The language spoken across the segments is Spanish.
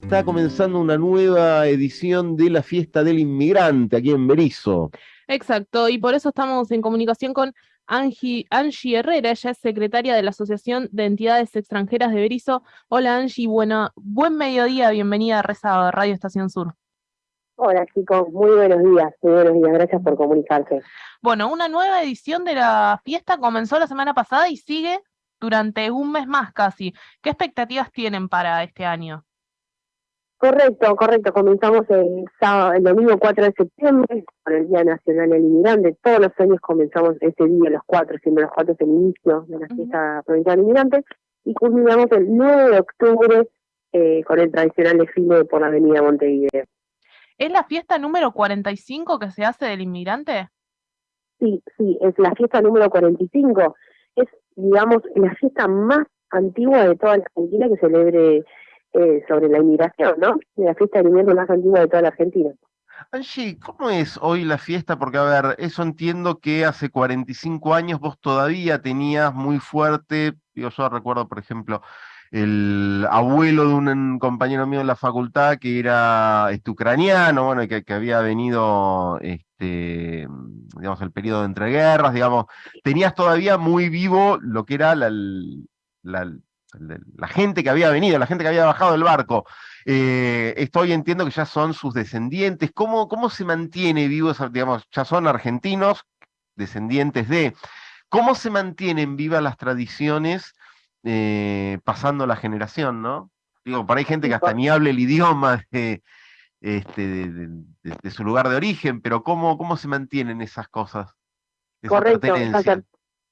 Está comenzando una nueva edición de la fiesta del inmigrante aquí en Berizo. Exacto, y por eso estamos en comunicación con Angie, Angie Herrera, ella es secretaria de la Asociación de Entidades Extranjeras de Berizo. Hola Angie, buena, buen mediodía, bienvenida a Reza Radio Estación Sur. Hola chicos, muy buenos días, muy buenos días, gracias por comunicarse. Bueno, una nueva edición de la fiesta comenzó la semana pasada y sigue durante un mes más casi. ¿Qué expectativas tienen para este año? Correcto, correcto. Comenzamos el, sábado, el domingo 4 de septiembre con el Día Nacional del Inmigrante. Todos los años comenzamos ese día, los cuatro, siempre los cuatro es el inicio de la fiesta provincial del inmigrante. Y culminamos el 9 de octubre eh, con el tradicional desfile por la avenida Montevideo. ¿Es la fiesta número 45 que se hace del inmigrante? Sí, sí, es la fiesta número 45. Es, digamos, la fiesta más antigua de toda la Argentina que celebre eh, sobre la inmigración, ¿no? La fiesta de invierno más antigua de toda la Argentina. Angie, ¿cómo es hoy la fiesta? Porque, a ver, eso entiendo que hace 45 años vos todavía tenías muy fuerte, yo recuerdo, por ejemplo, el abuelo de un compañero mío en la facultad que era este, ucraniano, bueno, que, que había venido, este, digamos, el periodo de entreguerras, digamos, tenías todavía muy vivo lo que era la, la, la gente que había venido, la gente que había bajado del barco. Eh, esto hoy entiendo que ya son sus descendientes. ¿Cómo, ¿Cómo se mantiene vivos, digamos, ya son argentinos, descendientes de... ¿Cómo se mantienen vivas las tradiciones eh, pasando la generación, no? Digo, por ahí gente que hasta ni hable el idioma de, este, de, su lugar de origen, pero ¿cómo, cómo se mantienen esas cosas? Correcto,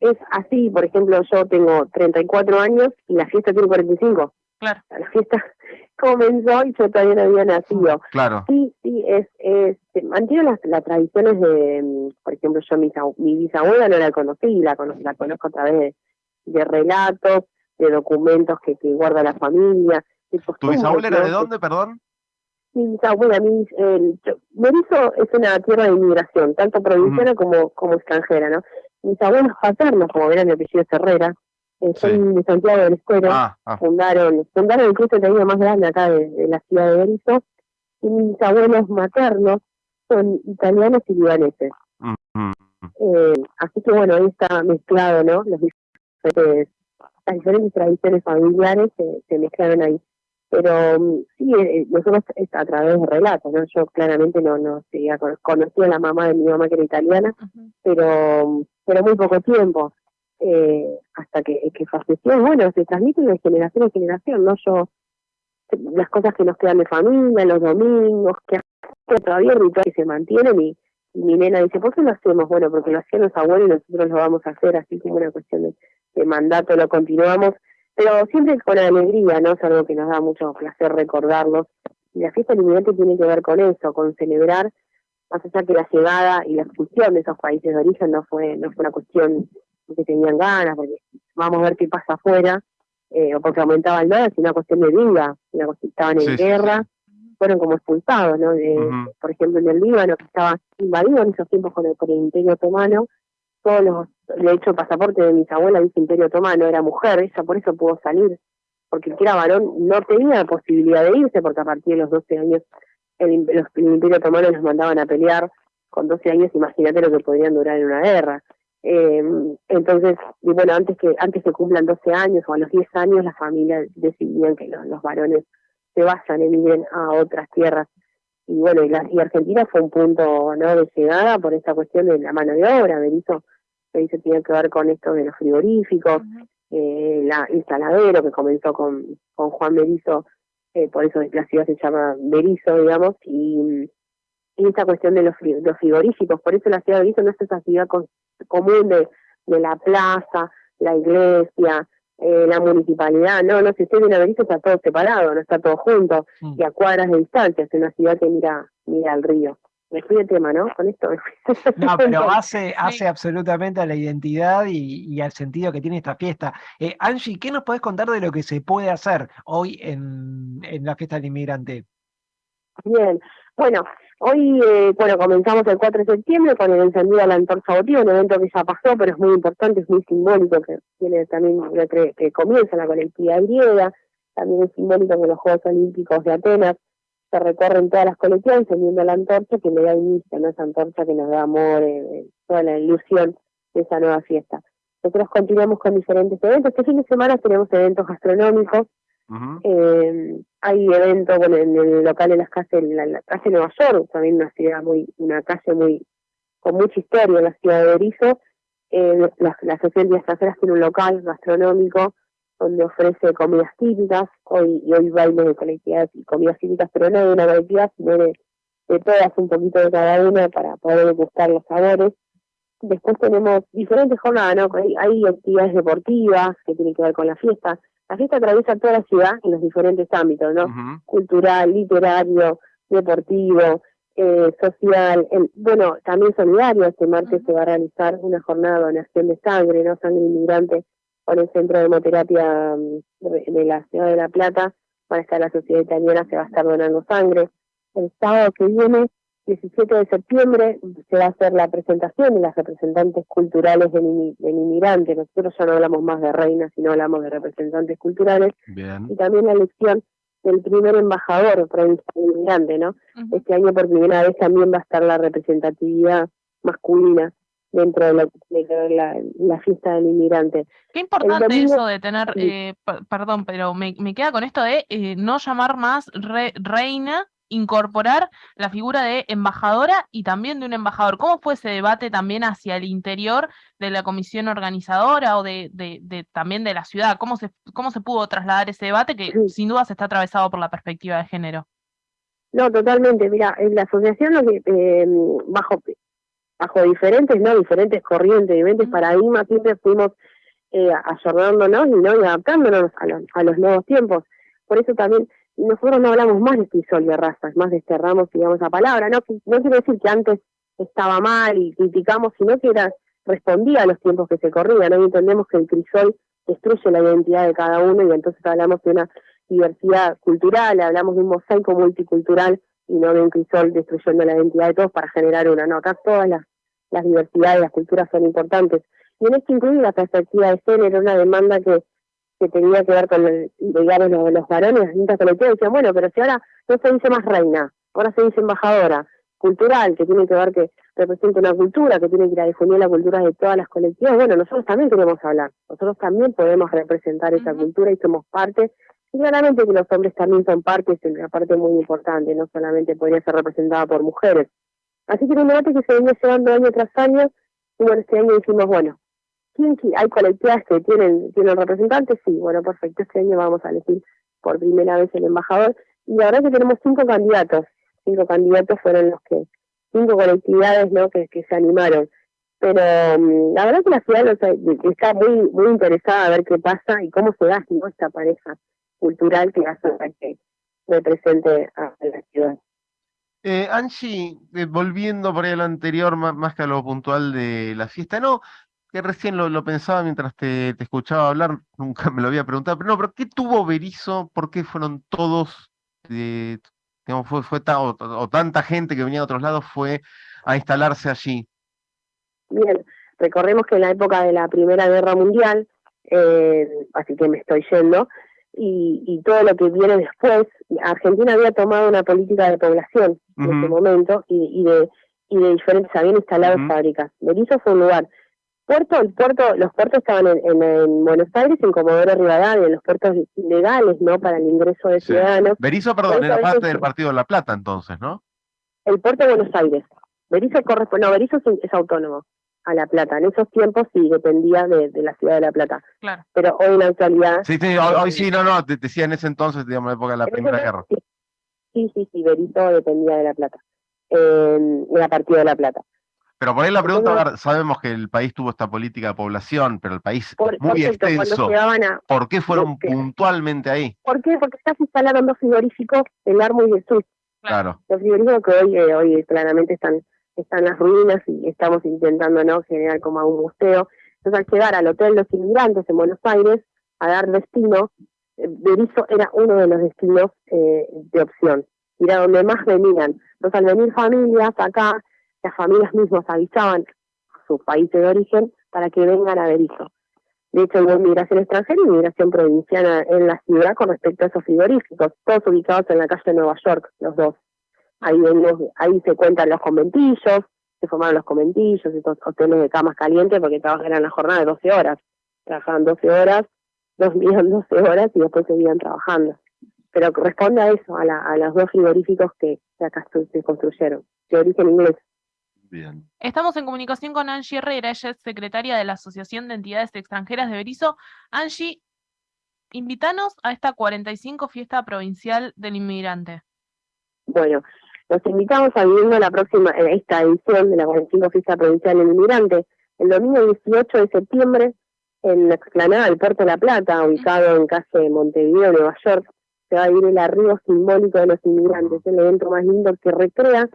es así, por ejemplo, yo tengo 34 años y la fiesta tiene 45. Claro. La fiesta comenzó y yo todavía no había nacido. Claro. Sí, sí, es, es mantiene las, las tradiciones de, por ejemplo, yo mi, mi bisabuela no la conocí, la, la conozco a través de, relatos, de documentos que, que guarda la familia. ¿Tu bisabuela era de dónde, perdón? Mi bisabuela, mi, eh, Berizo es una tierra de inmigración, tanto provinciana como, como extranjera, ¿no? Mis abuelos paternos, como verán mi apellido Herrera, eh, son de Santiago del Estero, ah, ah. fundaron, fundaron el club de más grande acá de, la ciudad de Berizo, y mis abuelos maternos son italianos y libaneses. eh, así que bueno, ahí está mezclado, ¿no? Los diferentes, las diferentes tradiciones familiares se, se mezclaron ahí. Pero mm, sí, eh, eh, nosotros es a través de relatos, ¿no? Yo claramente no, no seguía, conocí a la mamá de mi mamá que era italiana, pero mm, pero muy poco tiempo, eh, hasta que, que falleció. Bueno, se transmite de generación en generación, ¿no? Yo, las cosas que nos quedan de familia, los domingos, que todavía rituales se mantienen y, mi nena dice, ¿por qué lo hacemos? Bueno, porque lo hacían los abuelos y nosotros lo vamos a hacer, así como una cuestión de, mandato, lo continuamos, pero siempre con alegría, ¿no? Es algo que nos da mucho placer recordarlos. Y la fiesta del inmigrante tiene que ver con eso, con celebrar más allá que la llegada y la expulsión de esos países de origen no fue no fue una cuestión porque tenían ganas, porque vamos a ver qué pasa afuera, eh, o porque aumentaba el dólar, sino una cuestión de vida, una cuestión, estaban en guerra, fueron como expulsados, ¿no? Por ejemplo, en el Líbano, que estaba invadido en esos tiempos con el, el Imperio Otomano, todos los, de hecho, el pasaporte de mis abuelas dice Imperio Otomano, era mujer, ella por eso pudo salir, porque el que era varón no tenía posibilidad de irse, porque a partir de los 12 años el, los, el Imperio Otomano los mandaban a pelear con 12 años, imagínate lo que podrían durar en una guerra. Eh, entonces, y bueno, antes que antes que cumplan 12 años o a los 10 años, las familias decidían que los, varones se vayan, emigren a otras tierras. Y bueno, y, la, y Argentina fue un punto no de llegada por esta cuestión de la mano de obra. Berizo, Berizo tiene que ver con esto de los frigoríficos, eh, la instaladero que comenzó con, con Juan Berizo eh, por eso la ciudad se llama Berizo, digamos, y, y esta cuestión de los, los, frigoríficos, por eso la ciudad de Berizo no es esa ciudad común de, de la plaza, la iglesia, eh, la municipalidad, no, no, si usted viene a Berizo está todo separado, no está todo junto, mm. y a cuadras de distancia, es una ciudad que mira, mira al río me fui de tema, ¿no? Con esto. No, pero hace, hace absolutamente a la identidad y, al sentido que tiene esta fiesta. Eh, Angie, ¿qué nos podés contar de lo que se puede hacer hoy en, en la fiesta del inmigrante? Bien, bueno, hoy, eh, bueno, comenzamos el 4 de septiembre con el encendido de la antorcha votiva, un evento que ya pasó, pero es muy importante, es muy simbólico, que tiene también, que, que comienza la colectividad griega, también es simbólico que los Juegos Olímpicos de Atenas se recorren todas las colectivas encendiendo la antorcha que le da inicio, ¿no? esa antorcha que nos da amor, eh, eh, toda la ilusión de esa nueva fiesta. Nosotros continuamos con diferentes eventos. Este fin de semana tenemos eventos gastronómicos. eh, hay eventos bueno, en el local de las casas, en la, calle Nueva York, también una ciudad muy, una calle muy con mucha historia en la ciudad de Berizo. Eh, la, la Asociación de Extranjeras tiene un local gastronómico donde ofrece comidas típicas, hoy y hoy bailes de colectividades y comidas típicas, pero no de una colectividad, sino de, de todas, un poquito de cada una para poder degustar los sabores. Después tenemos diferentes jornadas, ¿no? Hay, hay actividades deportivas que tienen que ver con la fiesta. La fiesta atraviesa toda la ciudad en los diferentes ámbitos, ¿no? Cultural, literario, deportivo, eh, social, bueno, también solidario. Este martes se va a realizar una jornada de donación de sangre, ¿no? Sangre inmigrante con el Centro de Hemoterapia mm, de la Ciudad de La Plata. Para estar la Sociedad Italiana, se va a estar donando sangre. El sábado que viene 17 de septiembre se va a hacer la presentación de las representantes culturales del, inmigrante. Nosotros ya no hablamos más de reinas, sino hablamos de representantes culturales. Y también la elección del primer embajador provincial inmigrante, ¿no? Este año por primera vez también va a estar la representatividad masculina dentro de, la, fiesta del inmigrante. Qué importante eso de tener, eh, perdón, pero me, queda con esto de eh, no llamar más reina incorporar la figura de embajadora y también de un embajador. ¿Cómo fue ese debate también hacia el interior de la comisión organizadora o de, de, también de la ciudad? ¿Cómo se, ¿Cómo se pudo trasladar ese debate que sin duda se está atravesado por la perspectiva de género? No, totalmente. Mira, en la asociación eh, bajo bajo diferentes, no diferentes corrientes, diferentes paradigmas, siempre fuimos eh, ayornándonos y no y adaptándonos a los, a los nuevos tiempos. Por eso también nosotros no hablamos más de crisol de razas, más desterramos, digamos, la palabra. No, no quiere decir que antes estaba mal y criticamos, sino que era, respondía a los tiempos que se corrían. Hoy entendemos que el crisol destruye la identidad de cada uno y entonces hablamos de una diversidad cultural, hablamos de un mosaico multicultural y no de un crisol destruyendo la identidad de todos para generar una. No, acá todas las, las diversidades, las culturas son importantes. Y en esto incluye la perspectiva de género, una demanda que que tenía que ver con, el, digamos, los, los varones, las distintas colectivas, decían, bueno, pero si ahora no se dice más reina, ahora se dice embajadora, cultural, que tiene que ver que representa una cultura, que tiene que ir a difundir la cultura de todas las colectivas, bueno, nosotros también queremos hablar, nosotros también podemos representar esa cultura y somos parte, y claramente que los hombres también son parte, es una parte muy importante, no solamente podría ser representada por mujeres. Así que era un debate que se venía llevando año tras año, y bueno, este año dijimos, bueno, ¿Hay colectivas que tienen, tienen representantes? Sí, bueno, perfecto. Este año vamos a elegir por primera vez el embajador. Y la verdad que tenemos cinco candidatos. Cinco candidatos fueron los que, cinco colectividades ¿no? que, que se animaron. Pero mm, la verdad que la ciudad está muy muy interesada a ver qué pasa y cómo se da esta pareja cultural que hace que represente a la ciudad. Eh, Angie, eh, volviendo por ahí a lo anterior, más, que a lo puntual de la fiesta, ¿no? que recién lo, pensaba mientras te, escuchaba hablar, nunca me lo había preguntado, pero no, pero ¿qué tuvo Berizo? ¿Por qué fueron todos, eh, digamos, fue, fue o, tanta gente que venía de otros lados fue a instalarse allí? Bien, recordemos que en la época de la Primera Guerra Mundial, eh, así que me estoy yendo, y, todo lo que viene después, Argentina había tomado una política de población en ese momento y, de y de diferentes, habían instalado fábricas. Berizo fue un lugar puerto, el puerto, los puertos estaban en, Buenos Aires, en Comodoro Rivadavia, en los puertos legales, ¿no? Para el ingreso de ciudadanos. Berizo, perdón, era parte del Partido de La Plata entonces, ¿no? El puerto de Buenos Aires. Berizo corresponde, no, Berizo es, autónomo a La Plata. En esos tiempos sí dependía de, la ciudad de La Plata. Claro. Pero hoy en la actualidad... Sí, sí, hoy, sí, no, no, te decía en ese entonces, digamos, la época de la Primera Guerra. Sí, sí, sí, Berizo dependía de La Plata, eh, de la Partido de La Plata. Pero por ahí la pregunta, sabemos que el país tuvo esta política de población, pero el país es muy extenso. ¿Por qué fueron puntualmente ahí? ¿Por qué? Porque ya se instalaron dos frigoríficos, el Armo y el Sur. Claro. Los frigoríficos que hoy, eh, hoy claramente están, están las ruinas y estamos intentando no generar como un museo. Entonces al llegar al Hotel Los Inmigrantes en Buenos Aires a dar destino, eh, Berizo era uno de los destinos eh, de opción. Era donde más venían. Entonces al venir familias acá, las familias mismas avisaban a sus países de origen para que vengan a Berizo. De hecho, hubo migración extranjera y migración provinciana en la ciudad con respecto a esos frigoríficos, todos ubicados en la calle de Nueva York, los dos. Ahí, ahí se cuentan los conventillos, se formaron los conventillos, estos hoteles de camas calientes, porque trabajaban en la jornada de 12 horas. Trabajaban 12 horas, dormían 12 horas y después seguían trabajando. Pero corresponde a eso, a, la, a los dos frigoríficos que, acá se construyeron, de origen inglés. Estamos en comunicación con Angie Herrera, ella es secretaria de la Asociación de Entidades Extranjeras de Berizo. Angie, invítanos a esta 45 fiesta provincial del inmigrante. Bueno, los invitamos a vivir la próxima, esta edición de la 45 fiesta provincial del inmigrante, el domingo 18 de septiembre, en la explanada del Puerto de la Plata, ubicado en calle Montevideo, Nueva York, se va a vivir el arribo simbólico de los inmigrantes, el evento más lindo que recrea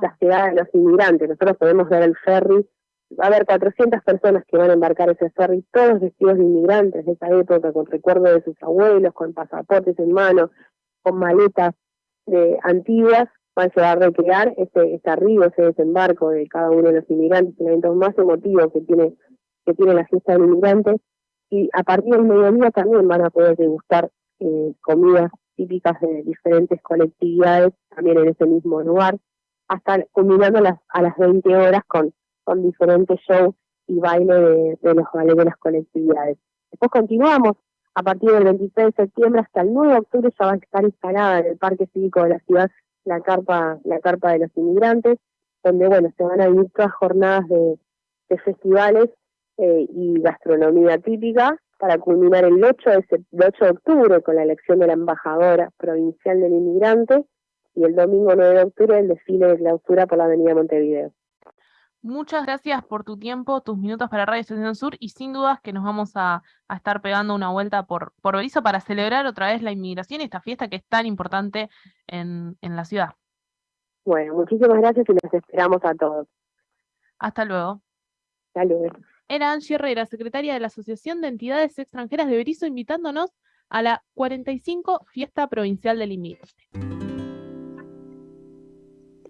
la llegada de los inmigrantes. Nosotros podemos ver el ferry, va a haber 400 personas que van a embarcar ese ferry, todos vestidos de inmigrantes de esa época, con recuerdos de sus abuelos, con pasaportes en mano, con maletas de antiguas, van a llevar a recrear ese, ese arribo, ese desembarco de cada uno de los inmigrantes, el evento más emotivo que tiene, que tiene la fiesta del inmigrante. Y a partir del mediodía también van a poder degustar eh, comidas típicas de diferentes colectividades, también en ese mismo lugar hasta culminando a las, a las 20 horas con, diferentes shows y baile de, de los bailes de las colectividades. Después continuamos a partir del 23 de septiembre hasta el 9 de octubre ya va a estar instalada en el Parque Cívico de la ciudad la carpa, la carpa de los inmigrantes, donde bueno, se van a vivir todas jornadas de, festivales eh, y gastronomía típica para culminar el 8 de, el 8 de octubre con la elección de la embajadora provincial del inmigrante y el domingo 9 de octubre el desfile de clausura por la avenida Montevideo. Muchas gracias por tu tiempo, tus minutos para Radio Estación Sur y sin dudas que nos vamos a, estar pegando una vuelta por, por Berizo para celebrar otra vez la inmigración y esta fiesta que es tan importante en, en la ciudad. Bueno, muchísimas gracias y los esperamos a todos. Hasta luego. Hasta luego. Era Angie Herrera, secretaria de la Asociación de Entidades Extranjeras de Berizo, invitándonos a la 45 Fiesta Provincial del Inmigrante.